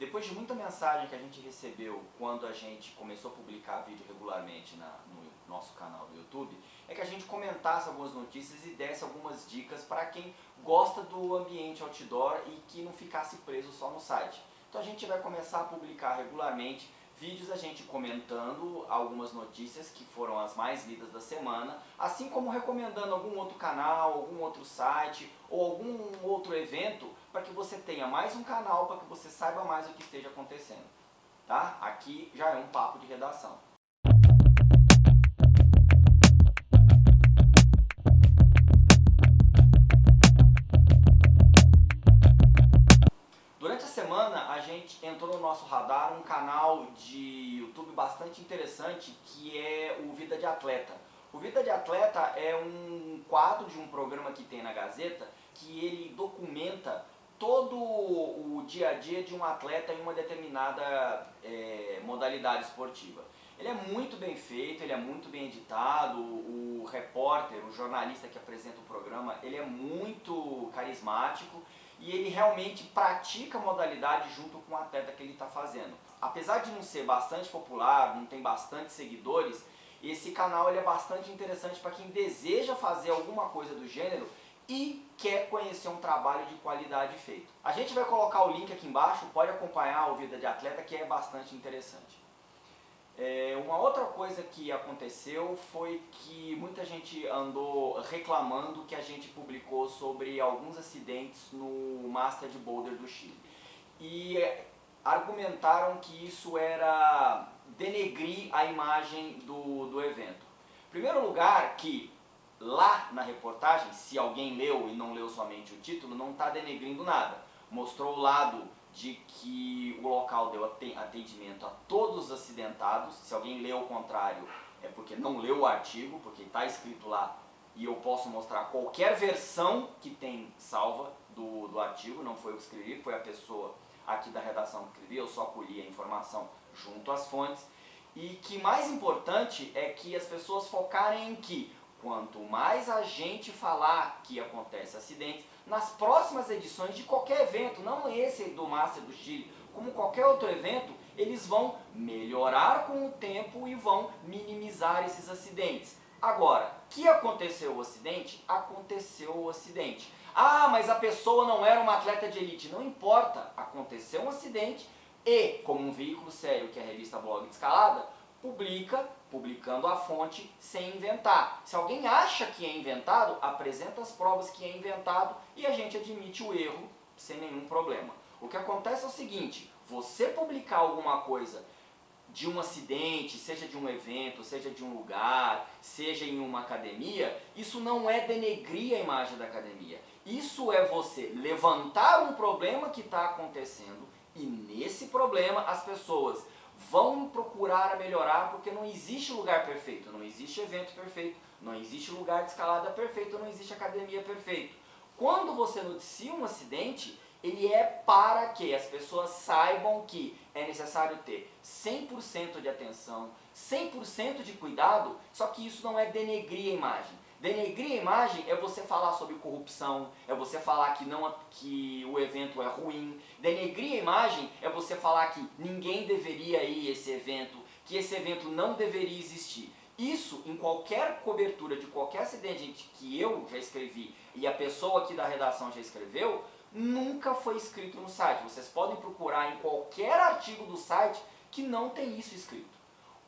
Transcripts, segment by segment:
Depois de muita mensagem que a gente recebeu quando a gente começou a publicar vídeo regularmente na, no nosso canal do YouTube, é que a gente comentasse algumas notícias e desse algumas dicas para quem gosta do ambiente outdoor e que não ficasse preso só no site. Então a gente vai começar a publicar regularmente vídeos a gente comentando algumas notícias que foram as mais lidas da semana, assim como recomendando algum outro canal, algum outro site ou algum outro evento para que você tenha mais um canal, para que você saiba mais o que esteja acontecendo. Tá? Aqui já é um papo de redação. Entrou no nosso radar um canal de YouTube bastante interessante que é o Vida de Atleta. O Vida de Atleta é um quadro de um programa que tem na Gazeta que ele documenta todo o dia a dia de um atleta em uma determinada é, modalidade esportiva. Ele é muito bem feito, ele é muito bem editado, o repórter, o jornalista que apresenta o programa, ele é muito carismático e ele realmente pratica a modalidade junto com o atleta que ele está fazendo. Apesar de não ser bastante popular, não tem bastante seguidores, esse canal ele é bastante interessante para quem deseja fazer alguma coisa do gênero e quer conhecer um trabalho de qualidade feito. A gente vai colocar o link aqui embaixo, pode acompanhar o Vida de Atleta que é bastante interessante. É, uma outra coisa que aconteceu foi que muita gente andou reclamando que a gente publicou sobre alguns acidentes no Master de Boulder do Chile. E argumentaram que isso era denegrir a imagem do, do evento. Em primeiro lugar, que lá na reportagem, se alguém leu e não leu somente o título, não está denegrindo nada. Mostrou o lado de que o local deu atendimento a todos os acidentados. Se alguém leu o contrário, é porque não leu o artigo, porque está escrito lá e eu posso mostrar qualquer versão que tem salva do, do artigo, não foi eu que escrevi, foi a pessoa aqui da redação que escrevi, eu só colhi a informação junto às fontes. E que mais importante é que as pessoas focarem em que quanto mais a gente falar que acontece acidentes, nas próximas edições de qualquer evento, não esse do Master do Chile, como qualquer outro evento, eles vão melhorar com o tempo e vão minimizar esses acidentes. Agora, que aconteceu o acidente? Aconteceu o acidente. Ah, mas a pessoa não era uma atleta de elite. Não importa, aconteceu um acidente e, como um veículo sério que é a revista Blog de Escalada, publica, publicando a fonte sem inventar. Se alguém acha que é inventado, apresenta as provas que é inventado e a gente admite o erro sem nenhum problema. O que acontece é o seguinte, você publicar alguma coisa de um acidente, seja de um evento, seja de um lugar, seja em uma academia, isso não é denegrir a imagem da academia. Isso é você levantar um problema que está acontecendo e nesse problema as pessoas vão procurar melhorar porque não existe lugar perfeito, não existe evento perfeito, não existe lugar de escalada perfeito, não existe academia perfeito. Quando você noticia um acidente, ele é para que as pessoas saibam que é necessário ter 100% de atenção, 100% de cuidado, só que isso não é denegrir a imagem. Denegrir a imagem é você falar sobre corrupção, é você falar que, não, que o evento é ruim. Denegrir a imagem é você falar que ninguém deveria ir esse evento, que esse evento não deveria existir. Isso, em qualquer cobertura de qualquer acidente que eu já escrevi e a pessoa aqui da redação já escreveu, nunca foi escrito no site. Vocês podem procurar em qualquer artigo do site que não tem isso escrito.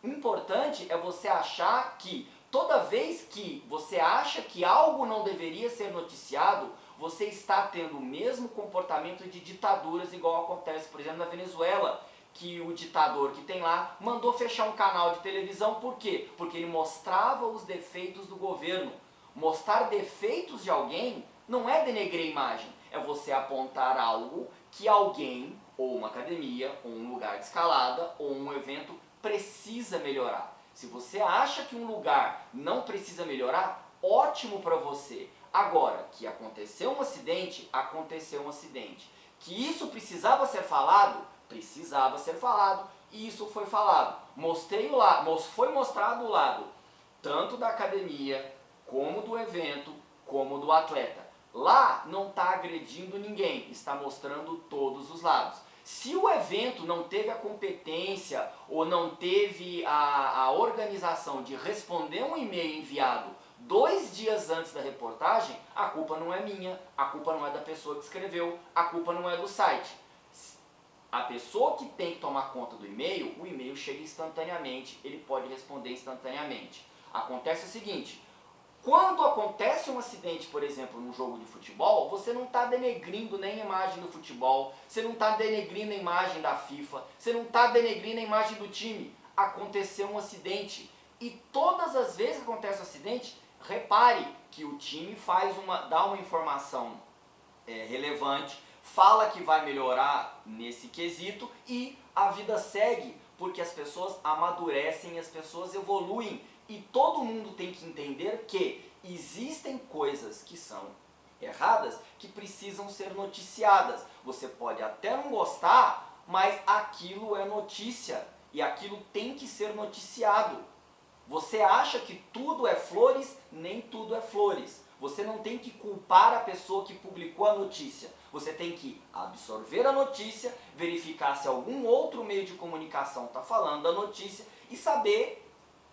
O importante é você achar que toda vez que você acha que algo não deveria ser noticiado, você está tendo o mesmo comportamento de ditaduras igual acontece, por exemplo, na Venezuela, que o ditador que tem lá mandou fechar um canal de televisão, por quê? Porque ele mostrava os defeitos do governo. Mostrar defeitos de alguém não é denegrir imagem, é você apontar algo que alguém, ou uma academia, ou um lugar de escalada, ou um evento precisa melhorar. Se você acha que um lugar não precisa melhorar, ótimo para você. Agora, que aconteceu um acidente, aconteceu um acidente. Que isso precisava ser falado, precisava ser falado, e isso foi falado. Mostrei o lado, foi mostrado o lado, tanto da academia, como do evento, como do atleta. Lá não está agredindo ninguém, está mostrando todos os lados. Se o evento não teve a competência ou não teve a, a organização de responder um e-mail enviado dois dias antes da reportagem, a culpa não é minha, a culpa não é da pessoa que escreveu, a culpa não é do site. A pessoa que tem que tomar conta do e-mail, o e-mail chega instantaneamente, ele pode responder instantaneamente. Acontece o seguinte, quando acontece um acidente, por exemplo, num jogo de futebol, você não está denegrindo nem a imagem do futebol, você não está denegrindo a imagem da FIFA, você não está denegrindo a imagem do time. Aconteceu um acidente. E todas as vezes que acontece um acidente, repare que o time faz uma, dá uma informação é, relevante, fala que vai melhorar nesse quesito e a vida segue, porque as pessoas amadurecem, as pessoas evoluem e todo mundo tem que entender que existem coisas que são erradas que precisam ser noticiadas. Você pode até não gostar, mas aquilo é notícia e aquilo tem que ser noticiado. Você acha que tudo é flores, nem tudo é flores. Você não tem que culpar a pessoa que publicou a notícia. Você tem que absorver a notícia, verificar se algum outro meio de comunicação está falando da notícia e saber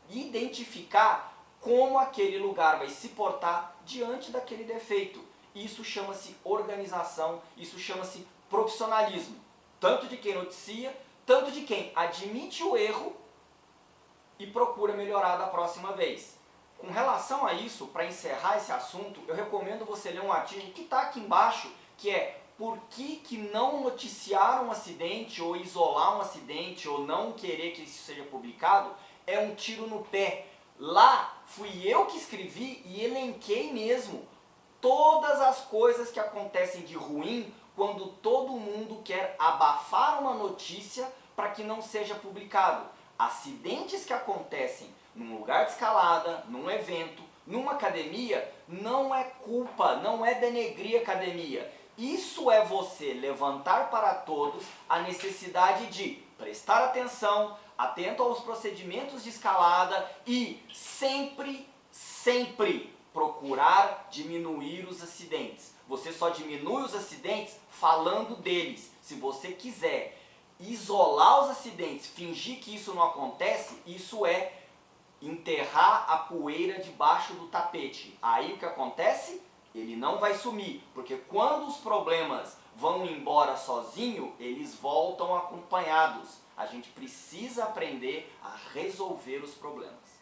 identificar como aquele lugar vai se portar diante daquele defeito. Isso chama-se organização, isso chama-se profissionalismo. Tanto de quem noticia, tanto de quem admite o erro e procura melhorar da próxima vez. Com relação a isso, para encerrar esse assunto, eu recomendo você ler um artigo que está aqui embaixo, que é por que, que não noticiar um acidente, ou isolar um acidente, ou não querer que isso seja publicado, é um tiro no pé. Lá fui eu que escrevi e elenquei mesmo todas as coisas que acontecem de ruim quando todo mundo quer abafar uma notícia para que não seja publicado. Acidentes que acontecem num lugar de escalada, num evento, numa academia, não é culpa, não é denegrir academia. Isso é você levantar para todos a necessidade de prestar atenção, atento aos procedimentos de escalada e sempre, sempre procurar diminuir os acidentes. Você só diminui os acidentes falando deles. Se você quiser isolar os acidentes, fingir que isso não acontece, isso é enterrar a poeira debaixo do tapete. Aí o que acontece? Ele não vai sumir, porque quando os problemas vão embora sozinho, eles voltam acompanhados. A gente precisa aprender a resolver os problemas.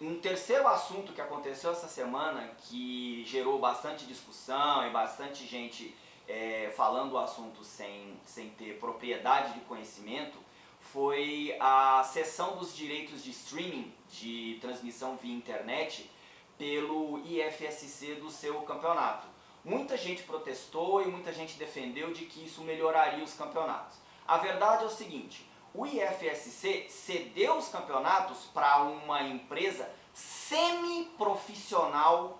Um terceiro assunto que aconteceu essa semana, que gerou bastante discussão e bastante gente é, falando o assunto sem, sem ter propriedade de conhecimento, foi a cessão dos direitos de streaming, de transmissão via internet, pelo IFSC do seu campeonato. Muita gente protestou e muita gente defendeu de que isso melhoraria os campeonatos. A verdade é o seguinte, o IFSC cedeu os campeonatos para uma empresa semi-profissional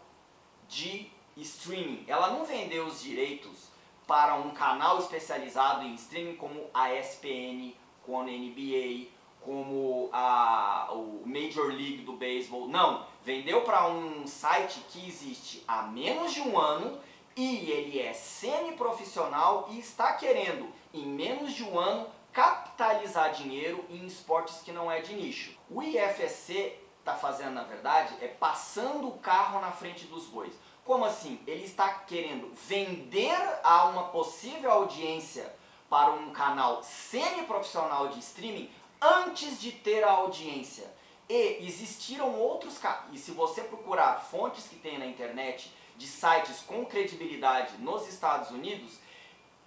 de streaming. Ela não vendeu os direitos para um canal especializado em streaming como a ESPN, como a NBA, como a, o Major League do Beisebol. Não, vendeu para um site que existe há menos de um ano e ele é semi-profissional e está querendo, em menos de um ano, capitalizar dinheiro em esportes que não é de nicho. O IFSC está fazendo, na verdade, é passando o carro na frente dos bois. Como assim? Ele está querendo vender a uma possível audiência para um canal semi-profissional de streaming antes de ter a audiência. E existiram outros e se você procurar fontes que tem na internet de sites com credibilidade nos Estados Unidos,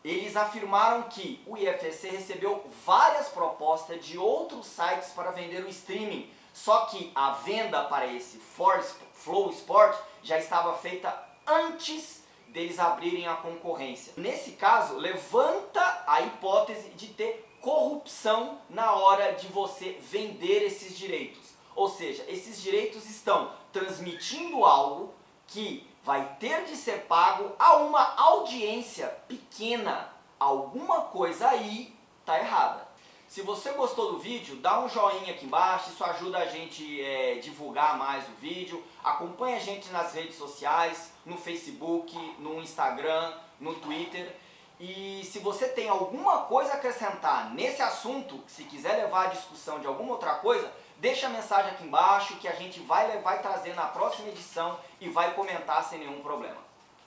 eles afirmaram que o IFSC recebeu várias propostas de outros sites para vender o streaming, só que a venda para esse Flow Sport já estava feita antes deles abrirem a concorrência. Nesse caso, levanta a hipótese de ter corrupção na hora de você vender esses direitos. Ou seja, esses direitos estão transmitindo algo que vai ter de ser pago a uma audiência pequena. Alguma coisa aí está errada. Se você gostou do vídeo, dá um joinha aqui embaixo, isso ajuda a gente é, divulgar mais o vídeo. Acompanhe a gente nas redes sociais, no Facebook, no Instagram, no Twitter. E se você tem alguma coisa a acrescentar nesse assunto, se quiser levar a discussão de alguma outra coisa, deixa a mensagem aqui embaixo que a gente vai, vai trazer na próxima edição e vai comentar sem nenhum problema.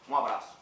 Um abraço.